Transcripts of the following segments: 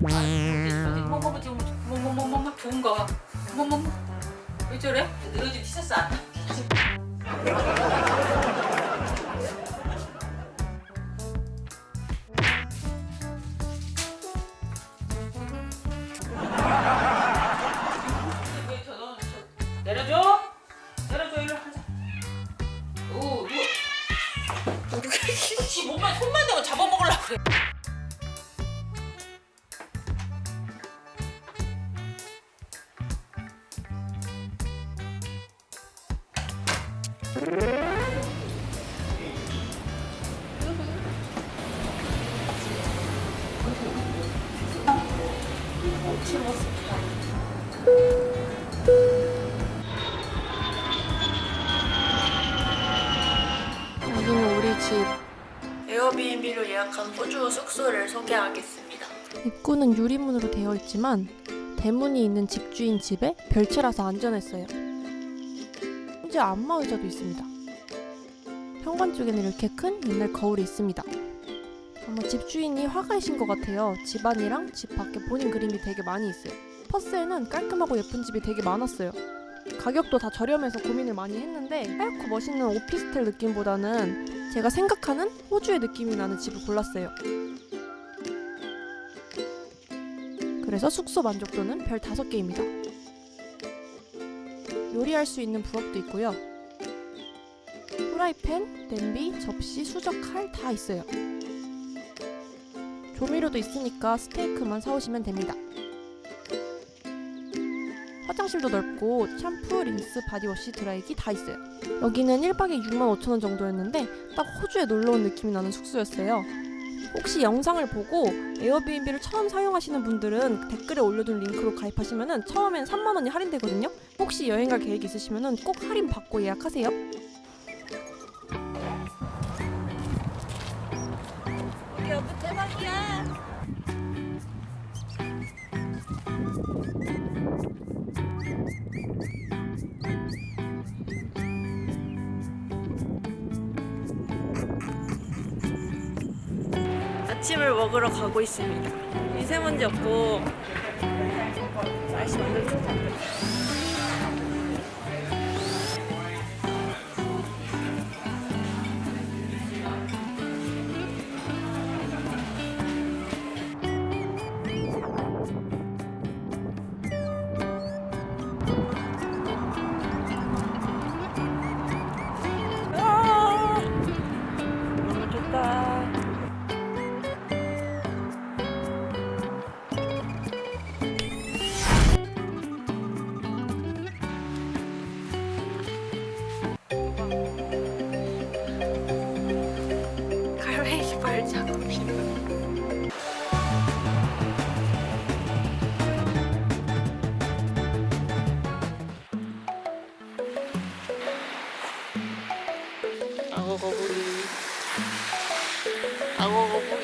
뭐뭐뭐 지금 뭐뭐뭐뭐 좋은 거. 뭐뭐뭐. 왜 저래? 요즘 티셔츠 안 입구는 유리문으로 되어 있지만 대문이 있는 집주인 집에 별채라서 안전했어요. 심지어 안마 의자도 있습니다. 현관 쪽에는 이렇게 큰 옛날 거울이 있습니다. 아마 집주인이 화가이신 것 같아요. 집 안이랑 집 밖에 본인 그림이 되게 많이 있어요. 퍼스에는 깔끔하고 예쁜 집이 되게 많았어요. 가격도 다 저렴해서 고민을 많이 했는데 하얗고 멋있는 오피스텔 느낌보다는 제가 생각하는 호주의 느낌이 나는 집을 골랐어요. 그래서 숙소 만족도는 별 5개입니다. 요리할 수 있는 부엌도 있고요. 후라이팬, 냄비, 접시, 수저, 칼 다 있어요. 조미료도 있으니까 스테이크만 사오시면 됩니다. 화장실도 넓고 샴푸, 린스, body wash, 드라이기 다 있어요. 여기는 1박에 65,000원 정도였는데 딱 호주에 놀러 온 느낌이 나는 숙소였어요. 혹시 영상을 보고 에어비앤비를 처음 사용하시는 분들은 댓글에 올려둔 링크로 가입하시면은 처음엔 3만 원이 할인되거든요. 혹시 여행 갈 계획 있으시면은 꼭 할인 받고 예약하세요. 먹으러 가고 있습니다. 미세먼지 없고 날씨 완전 좋다. 악어 거북이. 악어 거북이.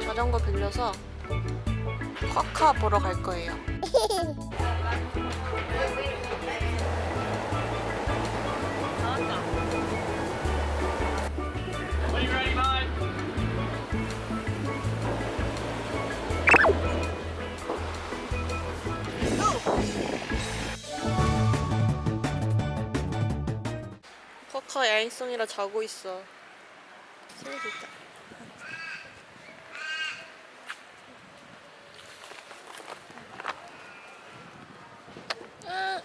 자전거 빌려서 쿼카 보러 갈 거예요. 쿼카 야행성이라 자고 있어. 슬프다. 아.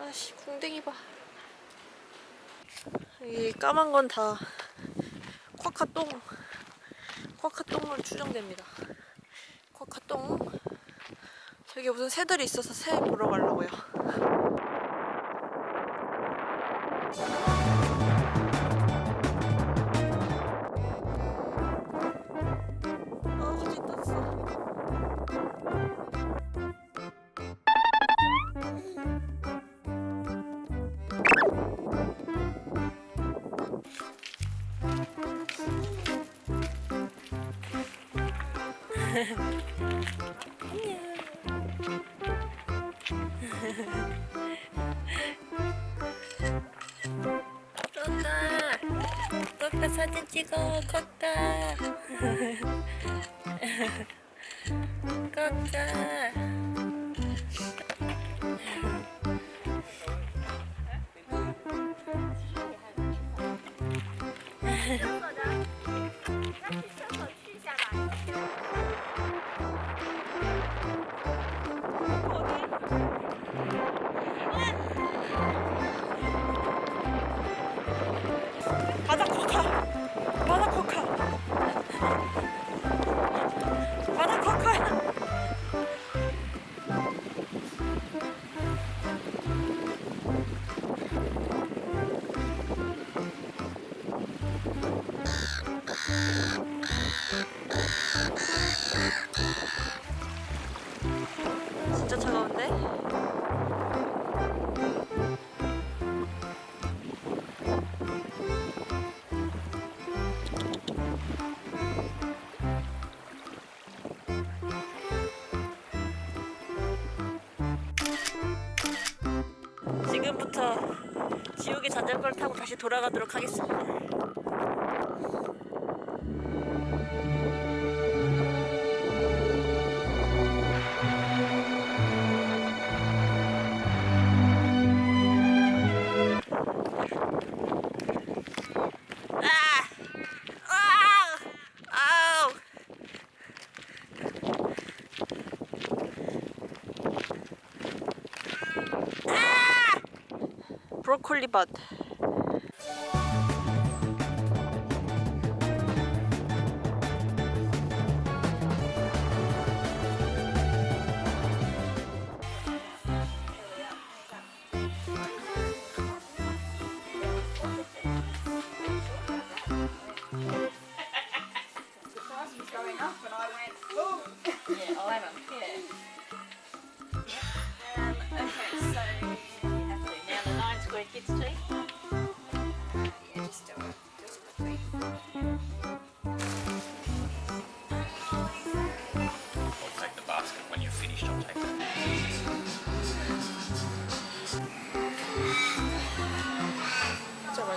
아씨 궁뎅이 봐. 이 까만 건 다 쿼카똥 쿼카똥으로 추정됩니다. 쿼카똥 저기 무슨 새들이 있어서 새 보러 가려고요. 코카 코카 사진 찍어 코카 코카 바다 다시 돌아가도록 하겠습니다. 아! 아! 아우! 브로콜리 밭.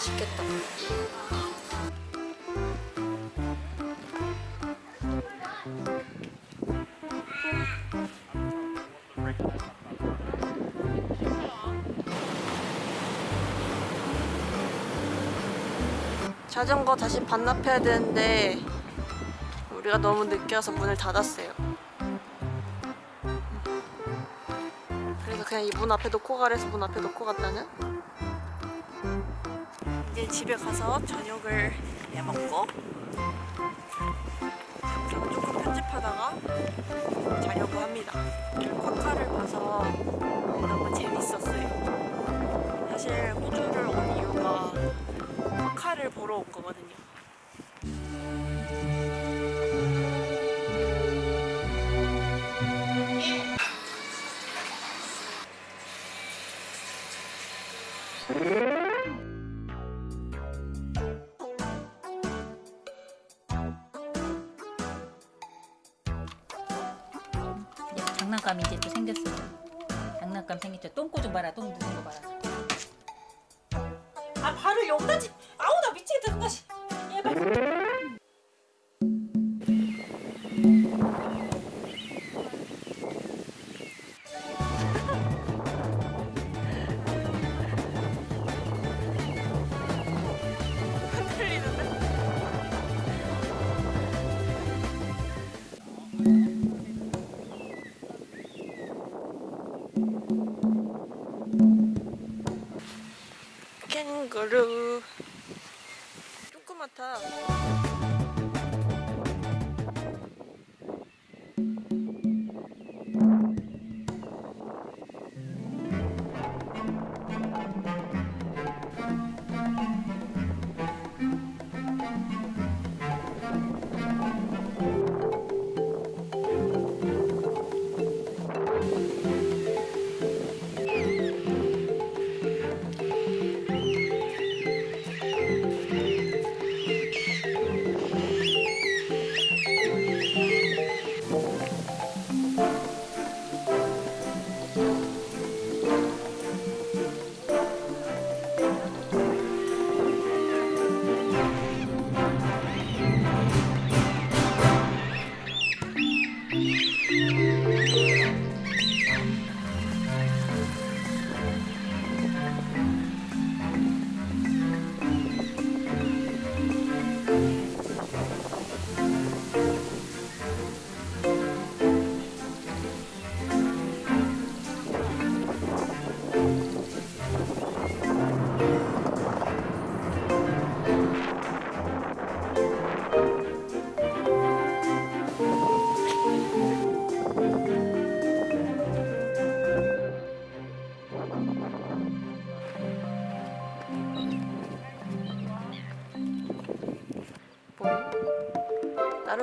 맛있겠다. 자전거 다시 반납해야 되는데 우리가 너무 늦게 와서 문을 닫았어요. 그래서 그냥 이 문 앞에 놓고 가래서 문 앞에 놓고 갔다는 집에 가서 저녁을 해 먹고 영상 조금 편집하다가 자려고 합니다. 쿼카를 봐서 너무 재밌었어요. 사실 호주를 온 이유가 쿼카를 보러 온 거거든요.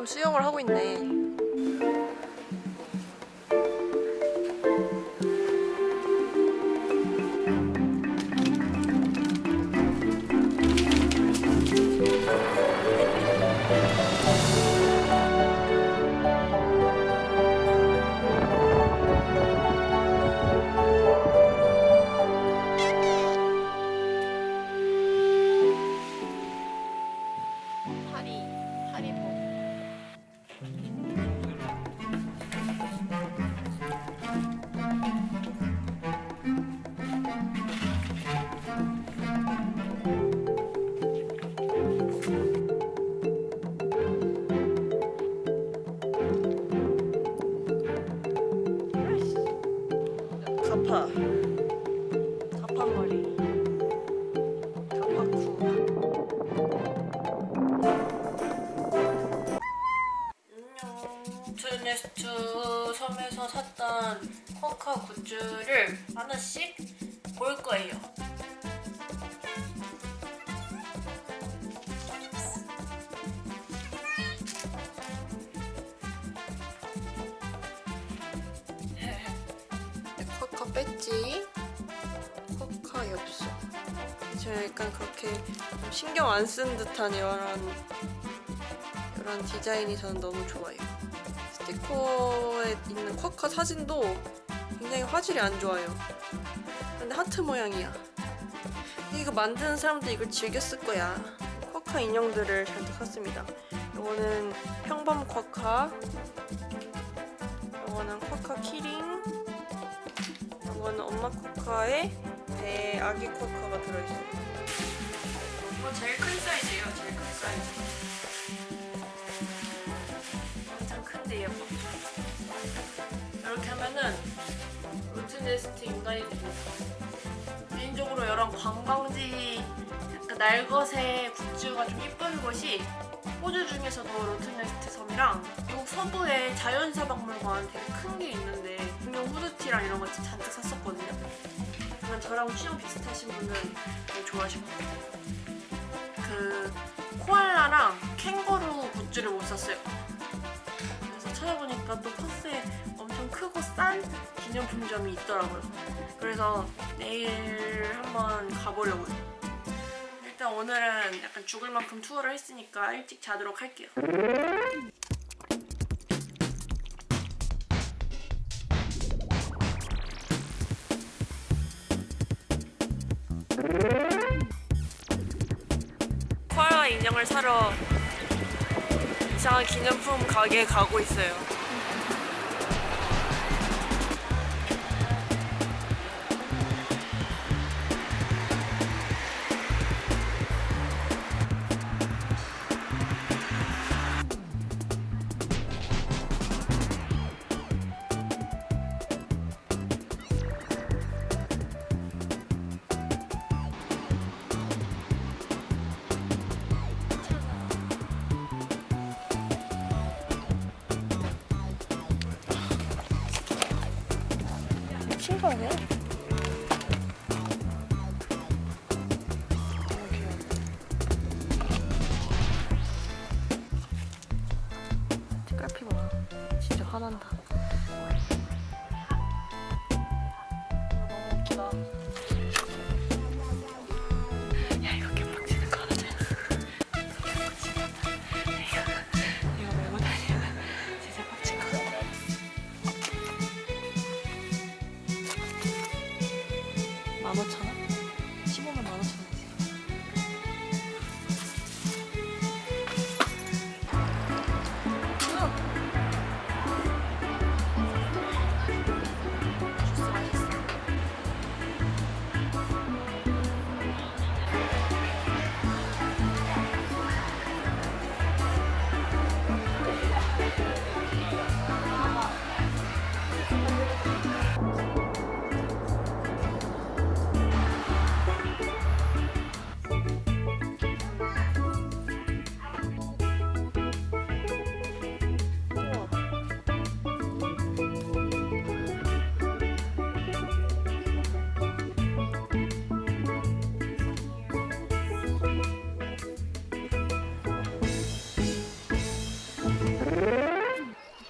수영을 하고 있네 가파머리 가파쿠 안녕. 트네스트 섬에서 샀던 쿼카 굿즈를 하나씩 볼 거예요 좀 신경 안 쓴 듯한 이런 이런 디자인이 저는 너무 좋아요. 스티커에 있는 쿼카 사진도 굉장히 화질이 안 좋아요. 근데 하트 모양이야. 이거 만드는 사람도 이걸 즐겼을 거야. 쿼카 인형들을 잔뜩 샀습니다. 이거는 평범 쿼카 이거는 쿼카 키링. 이거는 엄마 쿼카에 배 아기 쿼카가 들어있어요. 제일 큰 사이즈예요. 제일 큰 사이즈. 엄청 큰데 예뻐. 이렇게 하면은 로트네스트 인간이 됩니다. 개인적으로 이런 관광지 약간 날것의 굿즈가 좀 이쁜 곳이 호주 중에서도 로트네스트 섬이랑 미국 서부에 자연사박물관 되게 큰 게 있는데 분명 후드티랑 이런 거 잔뜩 샀었거든요. 저랑 취향 비슷하신 분은 좋아하실 거예요. 그 코알라랑 캥거루 굿즈를 못 샀어요. 그래서 찾아보니까 또 퍼스에 엄청 크고 싼 기념품점이 있더라고요. 그래서 내일 한번 가보려고요. 일단 오늘은 약간 죽을 만큼 투어를 했으니까 일찍 자도록 할게요. 사러 이상한 기념품 가게에 가고 있어요. 진짜 화난다. 너무 웃기다. 야 이거 개빡치는 거 하나 이거 메고 다니면 진짜 빡친 거만 오천 원?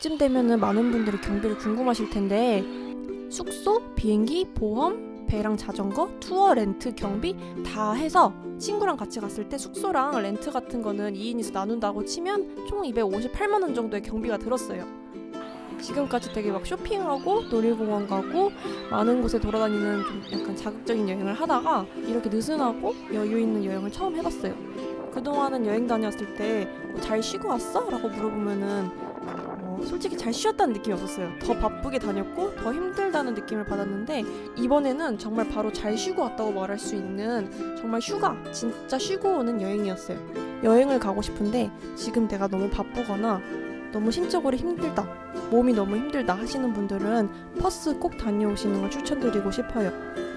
이쯤 되면은 많은 분들이 경비를 궁금하실 텐데 숙소, 비행기, 보험, 배랑 자전거, 투어, 렌트, 경비 다 해서 친구랑 같이 갔을 때 숙소랑 렌트 같은 거는 2인이서 나눈다고 치면 총 258만 원 정도의 경비가 들었어요. 지금까지 되게 막 쇼핑하고 놀이공원 가고 많은 곳에 돌아다니는 좀 약간 자극적인 여행을 하다가 이렇게 느슨하고 여유 있는 여행을 처음 해봤어요. 그동안은 여행 다녔을 때뭐잘 쉬고 왔어? 라고 물어보면은 어, 솔직히 잘 쉬었다는 느낌이 없었어요. 더 바쁘게 다녔고 더 힘들다는 느낌을 받았는데 이번에는 정말 바로 잘 쉬고 왔다고 말할 수 있는 정말 휴가, 진짜 쉬고 오는 여행이었어요. 여행을 가고 싶은데 지금 내가 너무 바쁘거나 너무 심적으로 힘들다, 몸이 너무 힘들다 하시는 분들은 퍼스 꼭 다녀오시는 걸 추천드리고 싶어요.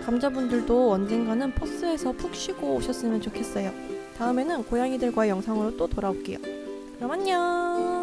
감자분들도 언젠가는 퍼스에서 푹 쉬고 오셨으면 좋겠어요. 다음에는 고양이들과의 영상으로 또 돌아올게요. 그럼 안녕!